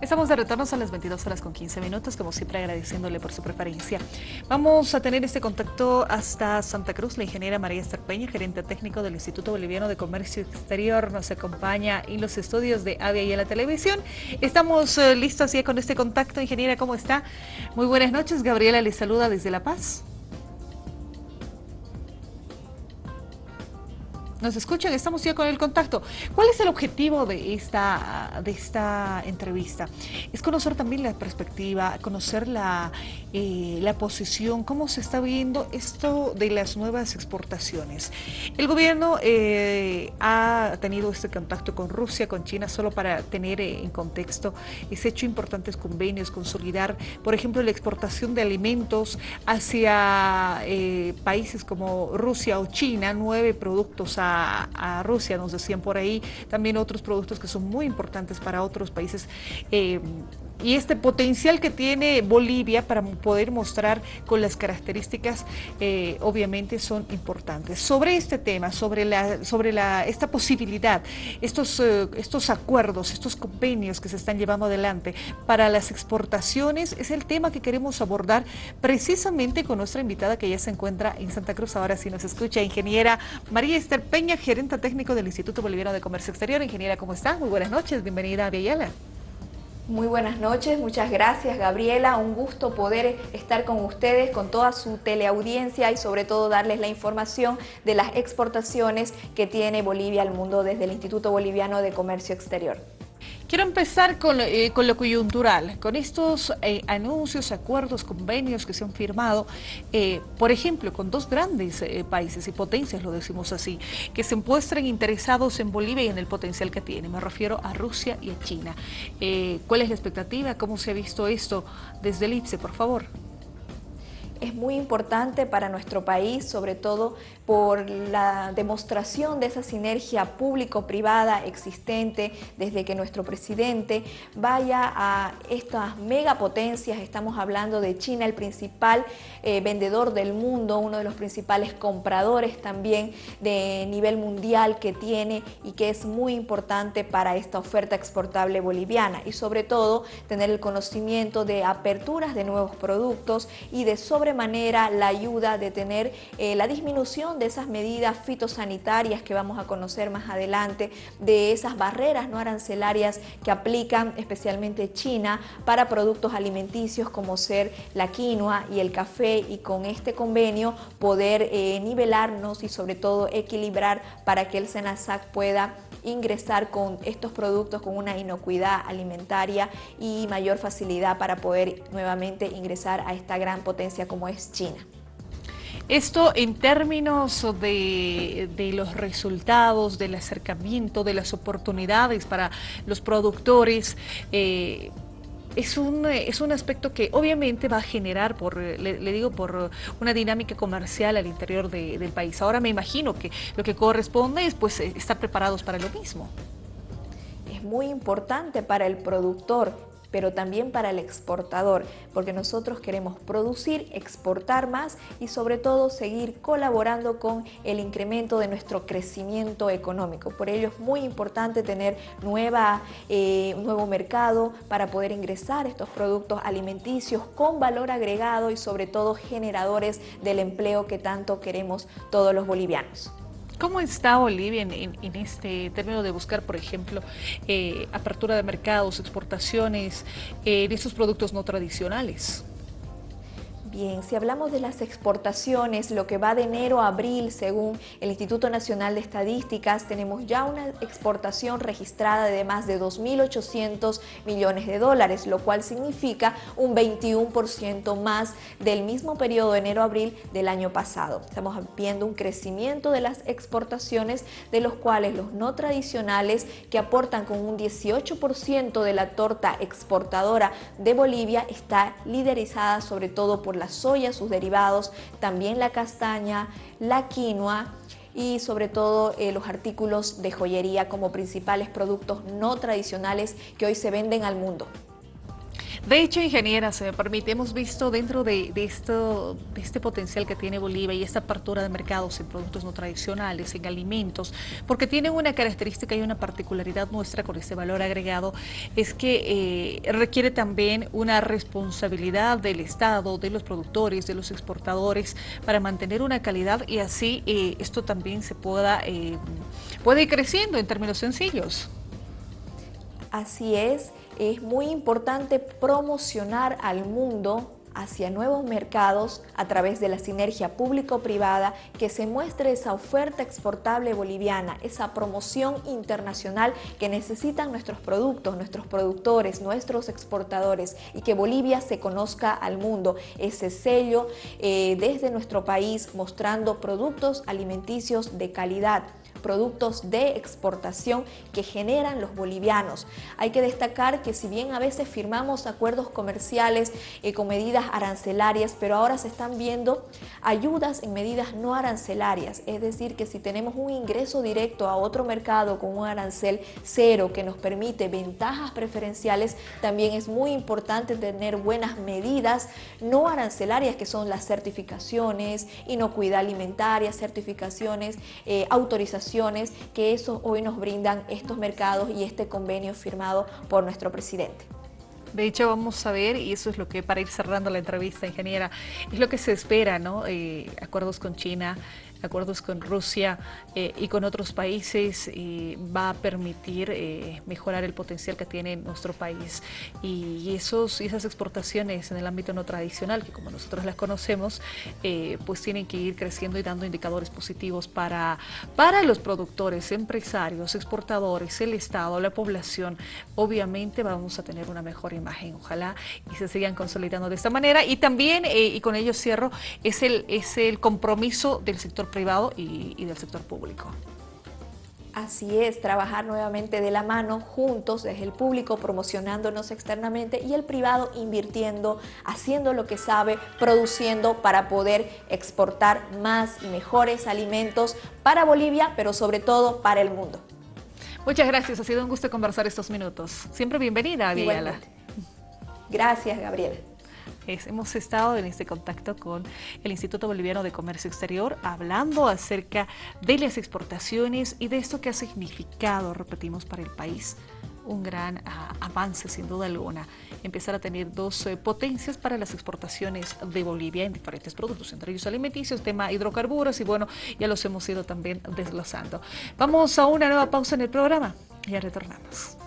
Estamos de retorno a las 22 horas con 15 minutos, como siempre agradeciéndole por su preferencia. Vamos a tener este contacto hasta Santa Cruz. La ingeniera María Esther Peña, gerente técnico del Instituto Boliviano de Comercio Exterior, nos acompaña en los estudios de Avia y en la televisión. Estamos eh, listos ya con este contacto. Ingeniera, ¿cómo está? Muy buenas noches. Gabriela le saluda desde La Paz. Nos escuchan, estamos ya con el contacto. ¿Cuál es el objetivo de esta, de esta entrevista? Es conocer también la perspectiva, conocer la, eh, la posición, cómo se está viendo esto de las nuevas exportaciones. El gobierno eh, ha tenido este contacto con Rusia, con China, solo para tener eh, en contexto, se hecho importantes convenios, consolidar, por ejemplo, la exportación de alimentos hacia países como Rusia o China, nueve productos a a, Rusia, nos decían por ahí, también otros productos que son muy importantes para otros países. Eh, y este potencial que tiene Bolivia para poder mostrar con las características eh, obviamente son importantes. Sobre este tema, sobre, la, sobre la, esta posibilidad, estos, eh, estos acuerdos, estos convenios que se están llevando adelante para las exportaciones, es el tema que queremos abordar precisamente con nuestra invitada que ya se encuentra en Santa Cruz, ahora sí nos escucha, ingeniera María Esther Peña, gerente técnico del Instituto Boliviano de Comercio Exterior. Ingeniera, ¿cómo está? Muy buenas noches, bienvenida a. Muy buenas noches, muchas gracias Gabriela, un gusto poder estar con ustedes, con toda su teleaudiencia y sobre todo darles la información de las exportaciones que tiene Bolivia al mundo desde el Instituto Boliviano de Comercio Exterior. Quiero empezar con, eh, lo coyuntural, con estos eh, anuncios, acuerdos, convenios que se han firmado, eh, por ejemplo, con dos grandes países y potencias, lo decimos así, que se muestran interesados en Bolivia y en el potencial que tiene. Me refiero a Rusia y a China. ¿Cuál es la expectativa? ¿Cómo se ha visto esto desde el IPSE, por favor? Es muy importante para nuestro país, sobre todo por la demostración de esa sinergia público-privada existente desde que nuestro presidente vaya a estas megapotencias, estamos hablando de China, el principal eh, vendedor del mundo, uno de los principales compradores también de nivel mundial que tiene y que es muy importante para esta oferta exportable boliviana. Y sobre todo tener el conocimiento de aperturas de nuevos productos y de sobremanera la ayuda de tener eh, la disminución de esas medidas fitosanitarias que vamos a conocer más adelante, de esas barreras no arancelarias que aplican especialmente China para productos alimenticios como ser la quinoa y el café y con este convenio poder eh, nivelarnos y sobre todo equilibrar para que el SENASAC pueda ingresar con estos productos con una inocuidad alimentaria y mayor facilidad para poder nuevamente ingresar a esta gran potencia como es China. Esto en términos de, los resultados, del acercamiento, de las oportunidades para los productores, eh, es un, es un aspecto que obviamente va a generar, por, le, digo, por una dinámica comercial al interior del país. Ahora me imagino que lo que corresponde es pues, estar preparados para lo mismo. Es muy importante para el productor pero también para el exportador, porque nosotros queremos producir, exportar más y sobre todo seguir colaborando con el incremento de nuestro crecimiento económico. Por ello es muy importante tener nueva, eh, nuevo mercado para poder ingresar estos productos alimenticios con valor agregado y sobre todo generadores del empleo que tanto queremos todos los bolivianos. ¿Cómo está Bolivia en, este término de buscar, por ejemplo, eh, apertura de mercados, exportaciones eh, de estos productos no tradicionales? Bien, si hablamos de las exportaciones, lo que va de enero a abril, según el Instituto Nacional de Estadísticas, tenemos ya una exportación registrada de más de 2.800 millones de dólares, lo cual significa un 21% más del mismo periodo de enero-abril del año pasado. Estamos viendo un crecimiento de las exportaciones, de los cuales los no tradicionales, que aportan con un 18% de la torta exportadora de Bolivia, está liderizada sobre todo por la soya, sus derivados, también la castaña, la quinoa y sobre todo eh, los artículos de joyería como principales productos no tradicionales que hoy se venden al mundo. De hecho, ingeniera, se me permite, hemos visto dentro de, esto, este potencial que tiene Bolivia y esta apertura de mercados en productos no tradicionales, en alimentos, porque tienen una característica y una particularidad nuestra con este valor agregado, es que eh, requiere también una responsabilidad del Estado, de los productores, de los exportadores, para mantener una calidad y así eh, esto también se pueda, eh, puede ir creciendo en términos sencillos. Así es, es muy importante promocionar al mundo hacia nuevos mercados a través de la sinergia público-privada, que se muestre esa oferta exportable boliviana, esa promoción internacional que necesitan nuestros productos, nuestros productores, nuestros exportadores y que Bolivia se conozca al mundo, ese sello eh, desde nuestro país mostrando productos alimenticios de calidad productos de exportación que generan los bolivianos. Hay que destacar que si bien a veces firmamos acuerdos comerciales eh, con medidas arancelarias, pero ahora se están viendo ayudas en medidas no arancelarias, es decir, que si tenemos un ingreso directo a otro mercado con un arancel cero que nos permite ventajas preferenciales, también es muy importante tener buenas medidas no arancelarias que son las certificaciones, inocuidad alimentaria, certificaciones, eh, autorización que eso hoy nos brindan estos mercados y este convenio firmado por nuestro presidente. De hecho, vamos a ver, y eso es lo que, para ir cerrando la entrevista, ingeniera, es lo que se espera, ¿no? Eh, acuerdos con China, acuerdos con Rusia eh, y con otros países va a permitir eh, mejorar el potencial que tiene nuestro país. Y, esos, esas exportaciones en el ámbito no tradicional, que como nosotros las conocemos, eh, pues tienen que ir creciendo y dando indicadores positivos para, para los productores, empresarios, exportadores, el Estado, la población. Obviamente vamos a tener una mejor imagen, ojalá, y se sigan consolidando de esta manera. Y también, y con ello cierro, es el, es el compromiso del sector privado y, del sector público. Así es, trabajar nuevamente de la mano, juntos, desde el público promocionándonos externamente y el privado invirtiendo, haciendo lo que sabe, produciendo para poder exportar más y mejores alimentos para Bolivia, pero sobre todo para el mundo. Muchas gracias, ha sido un gusto conversar estos minutos. Siempre bienvenida, Viala. Gracias, Gabriela hemos estado en este contacto con el Instituto Boliviano de Comercio Exterior hablando acerca de las exportaciones y de esto que ha significado, repetimos, para el país un gran ah, avance sin duda alguna, empezar a tener dos eh, potencias para las exportaciones de Bolivia en diferentes productos, entre ellos alimenticios, tema hidrocarburos y bueno, ya los hemos ido también desglosando. Vamos a una nueva pausa en el programa, ya retornamos.